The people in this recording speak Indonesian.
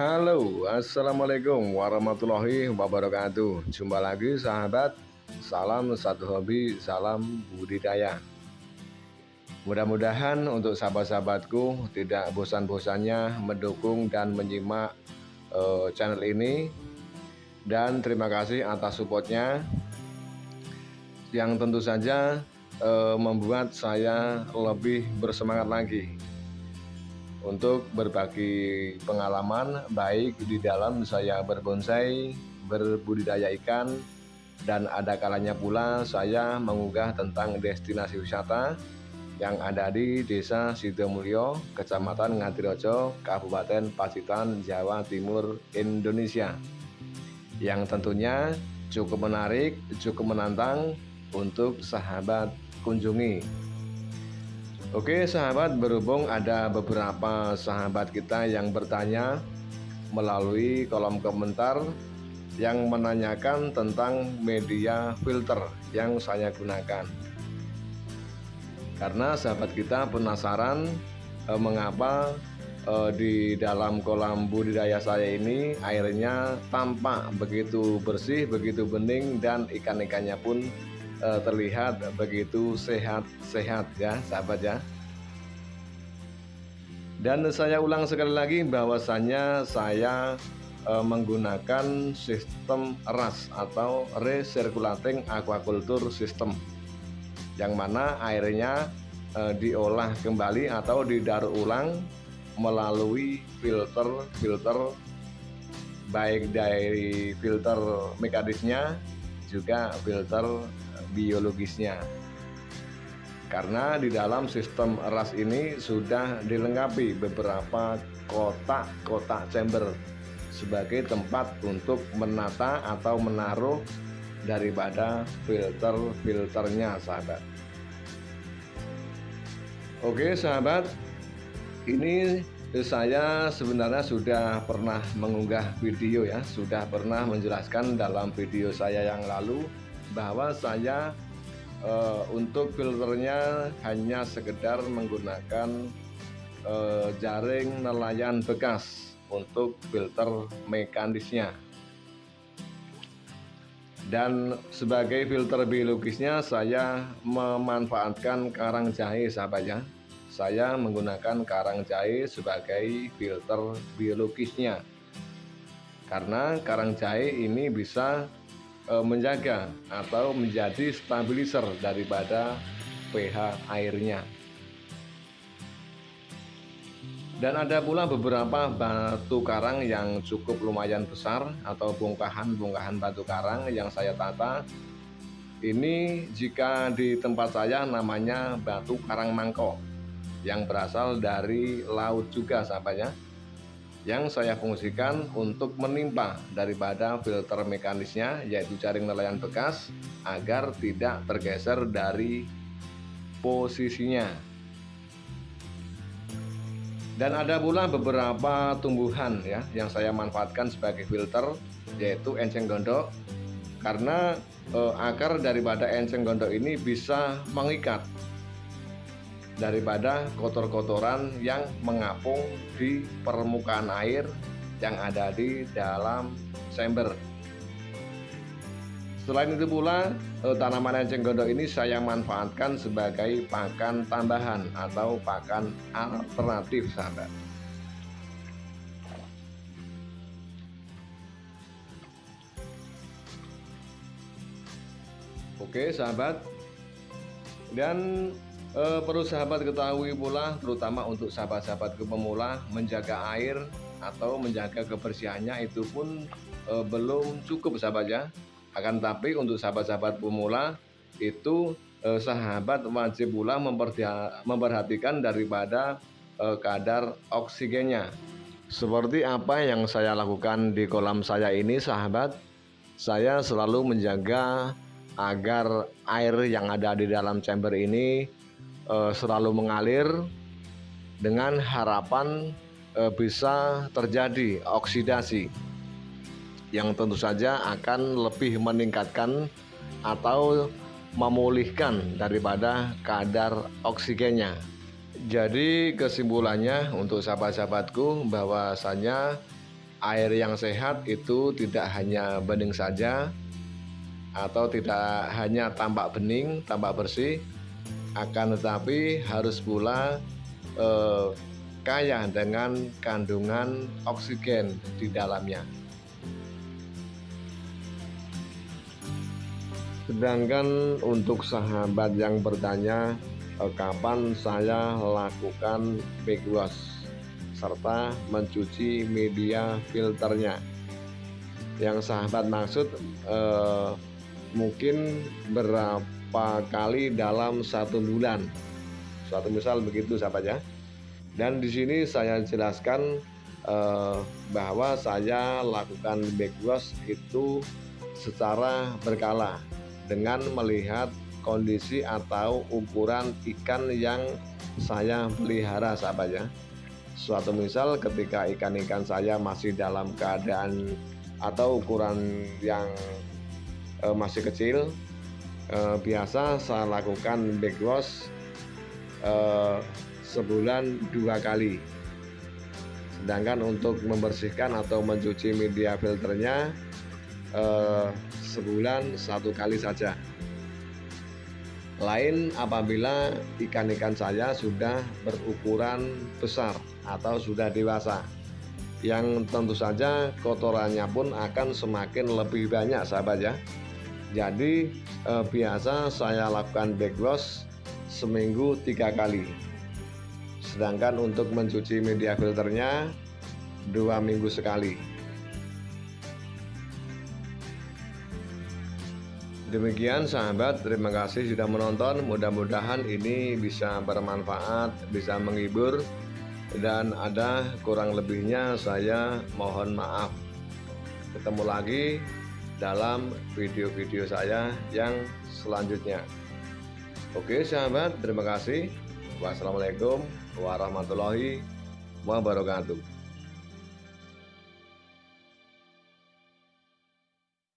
Halo, Assalamualaikum warahmatullahi wabarakatuh. Jumpa lagi sahabat. Salam satu hobi, salam budidaya. Mudah-mudahan untuk sahabat-sahabatku Tidak bosan-bosannya mendukung dan menyimak uh, channel ini. Dan terima kasih atas supportnya. Yang tentu saja uh, membuat saya lebih bersemangat lagi untuk berbagi pengalaman baik di dalam saya berbonsai, berbudidaya ikan, dan ada kalanya pula saya mengunggah tentang destinasi wisata yang ada di Desa Sidomulyo, Kecamatan Ngadirojo, Kabupaten Pacitan, Jawa Timur, Indonesia. Yang tentunya cukup menarik, cukup menantang untuk sahabat kunjungi. Oke sahabat berhubung ada beberapa sahabat kita yang bertanya melalui kolom komentar yang menanyakan tentang media filter yang saya gunakan. Karena sahabat kita penasaran eh, mengapa eh, di dalam kolam budidaya saya ini airnya tampak begitu bersih begitu bening dan ikan-ikannya pun uh, terlihat begitu sehat-sehat ya sahabat ya. Dan saya ulang sekali lagi bahwasannya saya uh, menggunakan sistem RAS atau Recirculating Aquaculture System yang mana airnya uh, diolah kembali atau didaur ulang melalui filter-filter baik dari filter mekanisnya juga filter biologisnya. Karena di dalam sistem RAS ini sudah dilengkapi beberapa kotak-kotak chamber sebagai tempat untuk menata atau menaruh daripada filter-filternya sahabat. Oke sahabat. Ini saya sebenarnya sudah pernah mengunggah video ya. Sudah pernah menjelaskan dalam video saya yang lalu bahwa saya uh, untuk filternya hanya sekedar menggunakan uh, jaring nelayan bekas untuk filter mekanisnya. Dan sebagai filter biologisnya saya memanfaatkan karang jahe sahabatnya saya menggunakan karang jahe sebagai filter biologisnya. Karena karang jahe ini bisa menjaga atau menjadi stabilizer daripada pH airnya. Dan ada pula beberapa batu karang yang cukup lumayan besar atau bongkahan-bongkahan batu karang yang saya tata. Ini jika di tempat saya namanya batu karang mangkok yang berasal dari laut juga sahabatnya yang saya fungsikan untuk menimpa daripada filter mekanisnya yaitu jaring nelayan bekas agar tidak tergeser dari posisinya. Dan ada pula beberapa tumbuhan ya yang saya manfaatkan sebagai filter yaitu enceng gondok. Karena eh, akar daripada enceng gondok ini bisa mengikat daripada kotor-kotoran yang mengapung di permukaan air yang ada di dalam chamber. Selain itu pula, eh, tanaman enceng gondok ini saya manfaatkan sebagai pakan tambahan atau pakan alternatif sahabat. Oke sahabat, dan e, perlu sahabat ketahui pula terutama untuk sahabat-sahabat pemula menjaga air atau menjaga kebersihannya itu pun e, belum cukup sahabat ya. Akan tapi untuk sahabat-sahabat pemula itu e, sahabat wajib pula memperhatikan daripada e, kadar oksigennya. Seperti apa yang saya lakukan di kolam saya ini sahabat? Saya selalu menjaga agar air yang ada di dalam chamber ini uh, selalu mengalir dengan harapan uh, bisa terjadi oksidasi yang tentu saja akan lebih meningkatkan atau memulihkan daripada kadar oksigennya. Jadi kesimpulannya untuk sahabat-sahabatku bahwasanya air yang sehat itu tidak hanya bening saja atau tidak hanya tampak bening, tampak bersih, akan tetapi harus pula eh, kaya dengan kandungan oksigen di dalamnya. Sedangkan untuk sahabat yang bertanya eh, kapan saya lakukan big serta mencuci media filternya. Yang sahabat maksud eh, mungkin berapa kali dalam satu bulan. Suatu misal begitu sahabat ya. Dan di sini saya jelaskan eh, bahwa saya lakukan back wash itu secara berkala dengan melihat kondisi atau ukuran ikan yang saya pelihara sahabat ya. Suatu misal ketika ikan-ikan saya masih dalam keadaan atau ukuran yang eh, masih kecil eh, biasa saya lakukan back wash eh, sebulan dua kali. Sedangkan untuk membersihkan atau mencuci media filternya eh, sebulan satu kali saja. Lain apabila ikan-ikan saya sudah berukuran besar atau sudah dewasa. Yang tentu saja kotorannya pun akan semakin lebih banyak sahabat ya jadi eh, biasa saya lakukan back wash seminggu tiga kali sedangkan untuk mencuci media filternya dua minggu sekali Demikian sahabat, terima kasih sudah menonton. Mudah-mudahan ini bisa bermanfaat, bisa menghibur, dan ada kurang lebihnya. Saya mohon maaf. Ketemu lagi dalam video-video saya yang selanjutnya. Oke, sahabat, terima kasih. Wassalamualaikum warahmatullahi wabarakatuh.